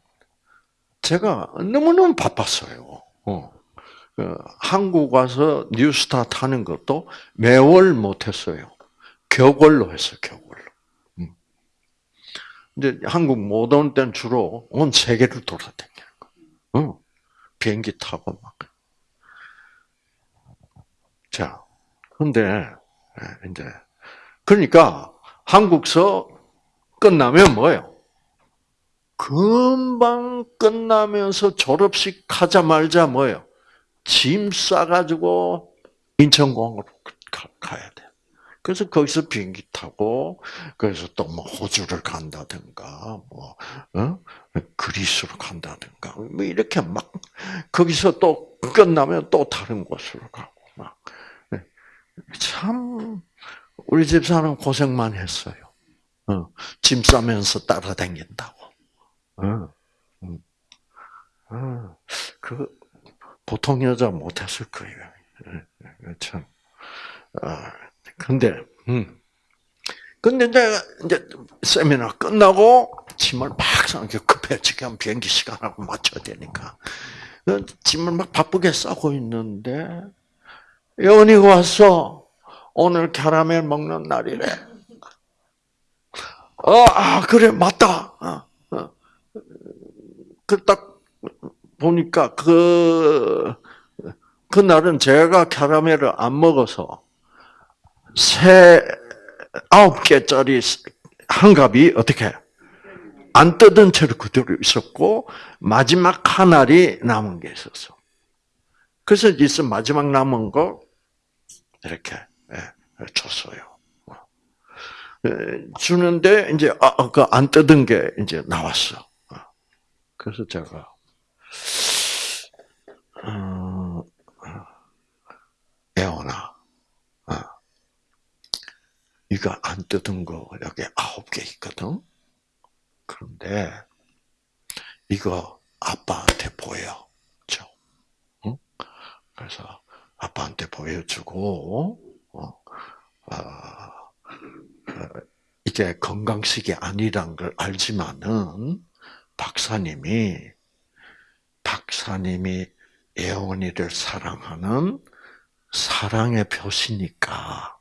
제가 너무너무 바빴어요. 어. 그 한국 와서 뉴스타 타는 것도 매월 못했어요. 격월로 했어요, 격월로. 음. 이제 한국 못 온 때는 주로 온 세계를 돌아다니는 거예요. 어. 비행기 타고 막. 자, 근데 예, 이제 그러니까 한국서 끝나면 뭐예요? 금방 끝나면서 졸업식 하자말자 뭐예요? 짐 싸가지고 인천공항으로 가야 돼. 그래서 거기서 비행기 타고 그래서 또 뭐 호주를 간다든가 뭐 어? 그리스로 간다든가 뭐 이렇게 막 거기서 또 끝나면 또 다른 곳으로 가고 막 참 우리 집 사람 고생만 했어요. 어, 짐 싸면서 따라다닌다고. 어, 음. 어, 그 보통 여자 못했을 거예요. 예, 예, 참. 아, 근데 음. 근데 이제 이제 세미나 끝나고 짐을 막 싸게 급해지게 비행기 시간하고 맞춰야 되니까 그 짐을 막 바쁘게 싸고 있는데 여원이가 왔어. 오늘 캐러멜 먹는 날이래. 어, 아, 그래, 맞다. 어, 어. 그딱 보니까 그, 그날은 제가 캐러멜을 안 먹어서 새 아홉 개짜리 한 갑이 어떻게 안 뜯은 채로 그대로 있었고 마지막 하나리 남은 게 있었어. 그래서 있어 마지막 남은 거 이렇게 예, 줬어요. 예, 주는데 이제 아, 그안 뜯은 게 이제 나왔어. 그래서 제가 어, 어, 이거 안 뜯은 거 여기 아홉 개 있거든. 그런데 이거 아빠한테 보여줘. 응? 그래서 보여주고 어, 아, 어, 이게 건강식이 아니란 걸 알지만은 박사님이 박사님이 예원이를 사랑하는 사랑의 표시니까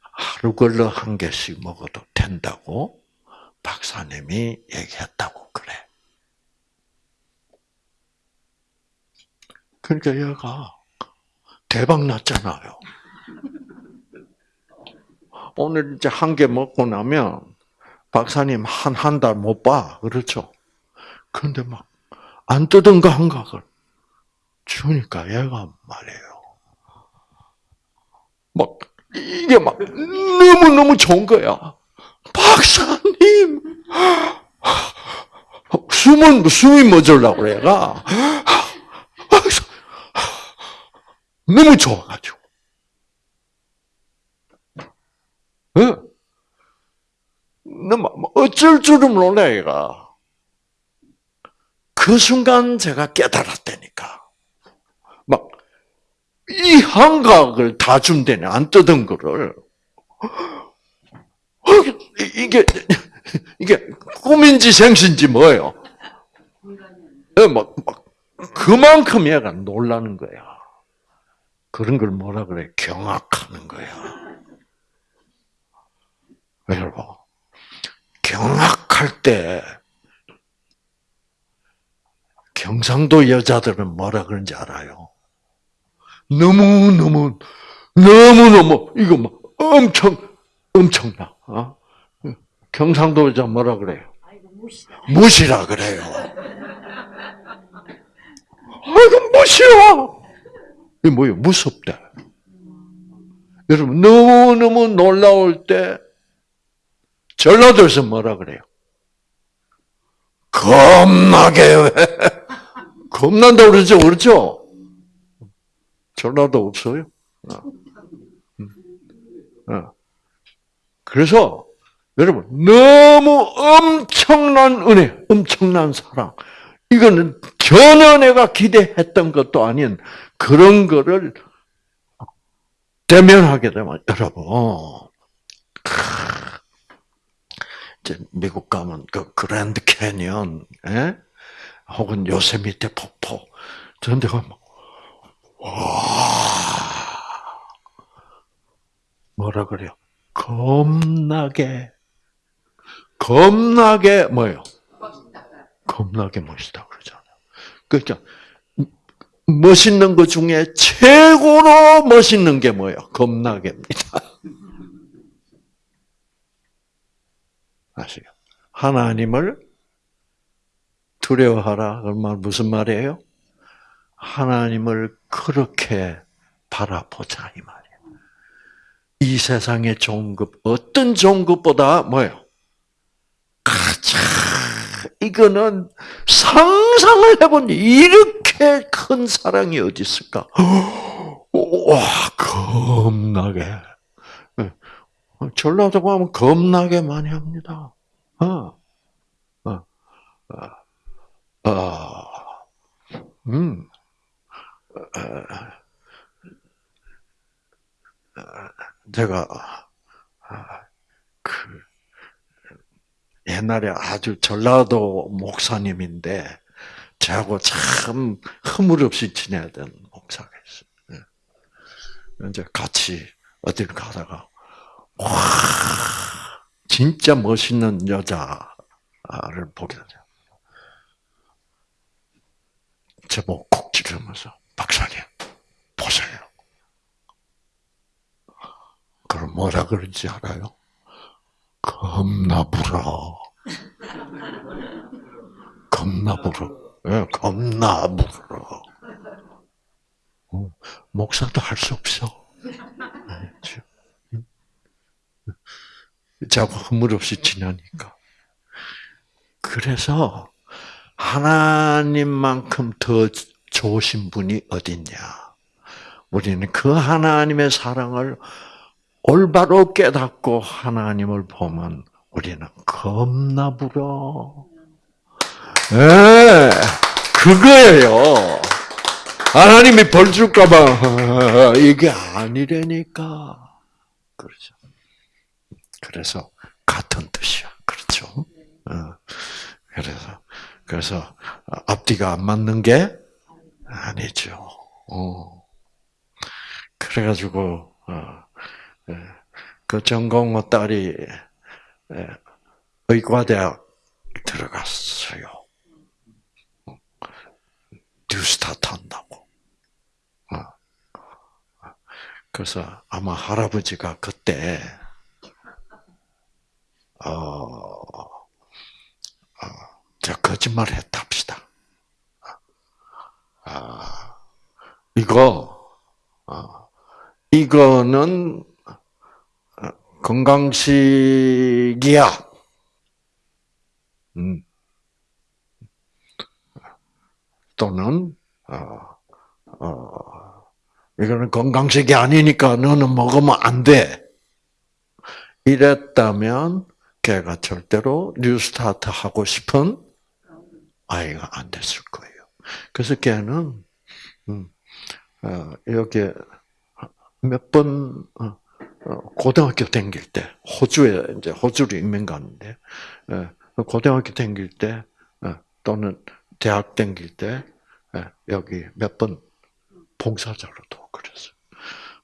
하루 걸러 한 개씩 먹어도 된다고 박사님이 얘기했다고 그래. 그러니까 얘가 대박 났잖아요. 오늘 이제 한 개 먹고 나면 박사님 한 한 달 못 봐. 그렇죠? 근데 막안거 한각을 주니까 얘가 말해요. 막 이게 막 너무 너무 좋은 거야. 박사님 숨은 숨이 멎으려고 그래가 너무 좋아가지고. 어? 너무 어쩔 줄을 몰라 얘가. 그 순간 제가 깨달았다니까. 막 이 한각을 다 준대네, 안 뜯은 거를. 어, 이게, 이게 꿈인지 생신지 뭐예요? 예, 막, 막, 그만큼 얘가 놀라는 거야. 그런 걸 뭐라 그래? 경악하는 거야. 여러분, 경악할 때, 경상도 여자들은 뭐라 그런지 알아요? 너무너무, 너무너무, 이거 뭐, 엄청, 엄청나. 어? 경상도 여자 뭐라 그래요? 무시라 그래요. 아이고, 무시야! 이게 뭐예요? 무섭다. 여러분, 너무너무 놀라울 때, 전라도에서 뭐라 그래요? 겁나게 왜? *laughs* 겁난다 그러죠, 그렇죠? 전라도 없어요? 어. 어. 그래서, 여러분, 너무 엄청난 은혜, 엄청난 사랑. 이거는 전혀 내가 기대했던 것도 아닌 그런 거를 대면하게 되면, 여러분, 이제 미국 가면 그 그랜드 캐니언, 예? 혹은 요세미테 폭포, 저런 데 가면, 와, 뭐라 그래요? 겁나게, 겁나게, 뭐예요? 겁나게 멋있다 그러잖아요. 그러니까, 멋있는 것 중에 최고로 멋있는 게 뭐예요? 겁나게입니다. *laughs* 아시요? 하나님을 두려워하라. 그말 무슨 말이에요? 하나님을 그렇게 바라보자 이 말이에요. 이 세상의 것 어떤 것보다 뭐예요? 이거는 상상을 해본 이렇게 큰 사랑이 어디 있을까? 와 겁나게. 전라도 가면 겁나게 많이 합니다. 어, 어, 어, 어. 음, 제가 그 옛날에 아주 전라도 목사님인데 저하고 참 허물없이 지내야 되는 목사가 있어요. 예. 이제 같이 어딜 가다가 와, 진짜 멋있는 여자를 보게 되죠. 제목 콕 찌르면서, 박사님, 보세요. 그럼 뭐라 그런지 알아요? 겁나 불어. 겁나 불어. 예, 겁나 불어. 어, 목사도 할 수 없어. 자꾸 허물없이 지나니까. 그래서 하나님만큼 더 좋으신 분이 어딨냐? 우리는 그 하나님의 사랑을 올바로 깨닫고 하나님을 보면 우리는 겁나. 예, 네, 그거예요. 하나님이 벌 줄까봐 이게 아니라니까. 그렇죠. 그래서 같은 뜻이야. 그렇죠? 어. 그래서 그래서 앞뒤가 안 맞는 게 아니죠. 어. 그래가지고 어, 예. 그 전공호 딸이 예, 의과대학 들어갔어요. 뉴스타트 한다고. 어. 그래서 아마 할아버지가 그때 어, 어, 저 거짓말 했답시다. 아, 이거, 어, 이거는 건강식이야. 음. 또는, 어, 어, 이거는 건강식이 아니니까 너는 먹으면 안 돼. 이랬다면, 걔가 절대로 뉴스타트 하고 싶은 아이가 안 됐을 거예요. 그래서 걔는 음, 어, 여기 몇번 어, 고등학교 다닐 때 호주에 이제 호주로 이민 갔는데 고등학교 다닐 때 또는 대학 다닐 때 여기 몇 번 봉사자로도 그랬어요.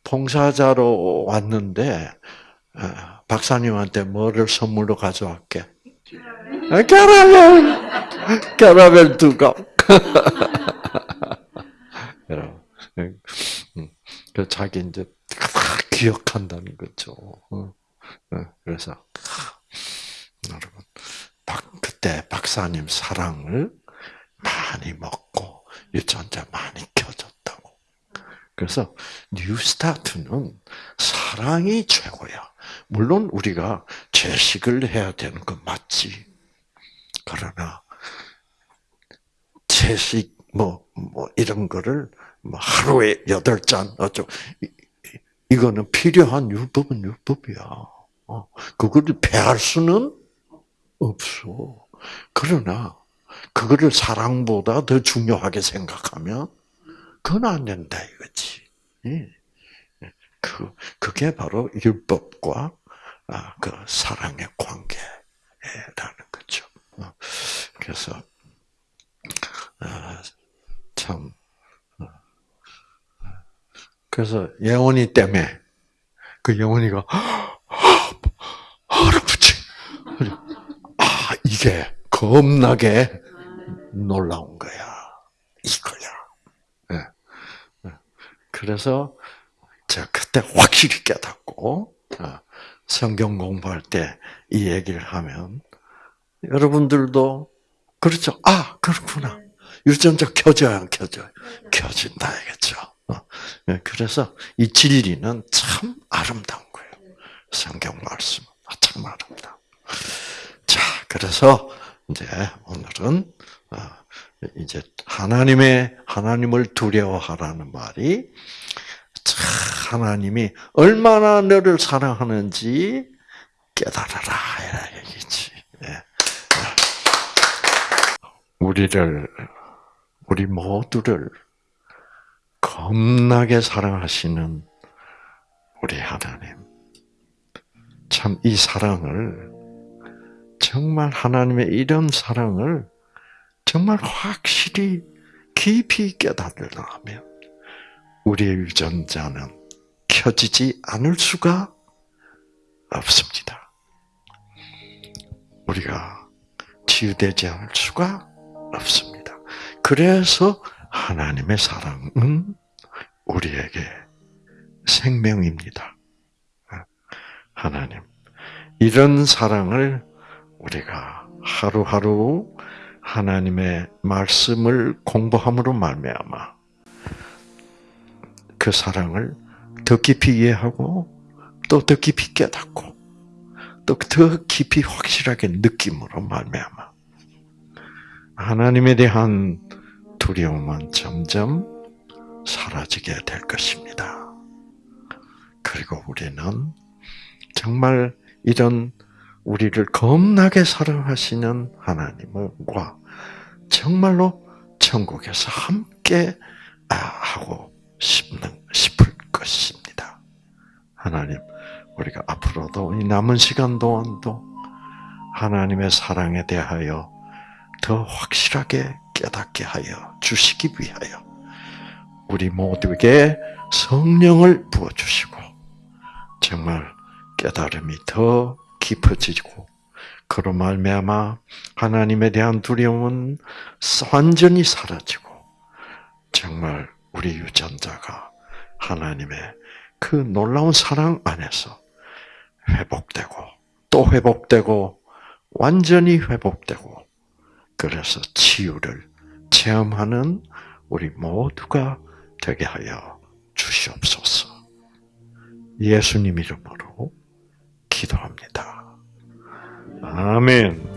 봉사자로 왔는데 박사님한테 뭐를 선물로 가져왔게? 캐러멜, 캐러멜 두 컵. *laughs* 그 자기 이제 기억한다는 거죠. 어, 어, 그래서 여러분 그때 박사님 사랑을 많이 먹고 유전자 많이 켜졌다고. 그래서 뉴스타트는 사랑이 최고야. 물론 우리가 채식을 해야 되는 건 맞지. 그러나 채식 뭐, 뭐, 이런 거를, 뭐, 하루에 여덟 잔, 어쩌, 이거는 필요한 율법은 율법이야. 어, 그거를 폐할 수는 없어. 그러나, 그거를 사랑보다 더 중요하게 생각하면, 그건 안 된다, 이거지. 예. 그, 그게 바로 율법과, 아, 그 사랑의 관계라는 거죠. 어, 그래서, 아, 참, 그래서 예원이 때문에 그 예원이가 할아버지, 아 이게 겁나게 놀라운 거야. 이거야. 네. 그래서 제가 그때 확실히 깨닫고 어, 성경 공부할 때 이 얘기를 하면 여러분들도 그렇죠. 아 그렇구나. 유전자 켜져야 안 켜져요? 켜진다 이겠죠. 어. 네, 그래서 이 진리는 참 아름다운 거예요. 성경 말씀 참 아름다. 자, 그래서 이제 오늘은 어, 이제 하나님의 하나님을 두려워하라는 말이 하나님이 얼마나 너를 사랑하는지 깨달아라 이라 얘기지. 예. 우리를 우리 모두를 겁나게 사랑하시는 우리 하나님. 참 이 사랑을 정말 하나님의 이런 사랑을 정말 확실히 깊이 깨달으려면 우리의 유전자는 켜지지 않을 수가 없습니다. 우리가 치유되지 않을 수가 없습니다. 그래서 하나님의 사랑은 우리에게 생명입니다. 하나님. 이런 사랑을 우리가 하루하루 하나님의 말씀을 공부함으로 말미암아 그 사랑을 더 깊이 이해하고 또 더 깊이 깨닫고 또 더 깊이 확실하게 느낌으로 말미암아 하나님에 대한 두려움은 점점 사라지게 될 것입니다. 그리고 우리는 정말 이런 우리를 겁나게 사랑하시는 하나님과 정말로 천국에서 함께 하고 싶는 싶을 것입니다. 하나님, 우리가 앞으로도 이 남은 시간 동안도 하나님의 사랑에 대하여 더 확실하게 깨닫게 하여 주시기 위하여 우리 모두에게 성령을 부어주시고 정말 깨달음이 더 깊어지고 그로 말미암아 하나님에 대한 두려움은 완전히 사라지고 정말 우리 유전자가 하나님의 그 놀라운 사랑 안에서 회복되고 또 회복되고 완전히 회복되고 그래서 치유를 체험하는 우리 모두가 되게 하여 주시옵소서. 예수님 이름으로 기도합니다. 아멘.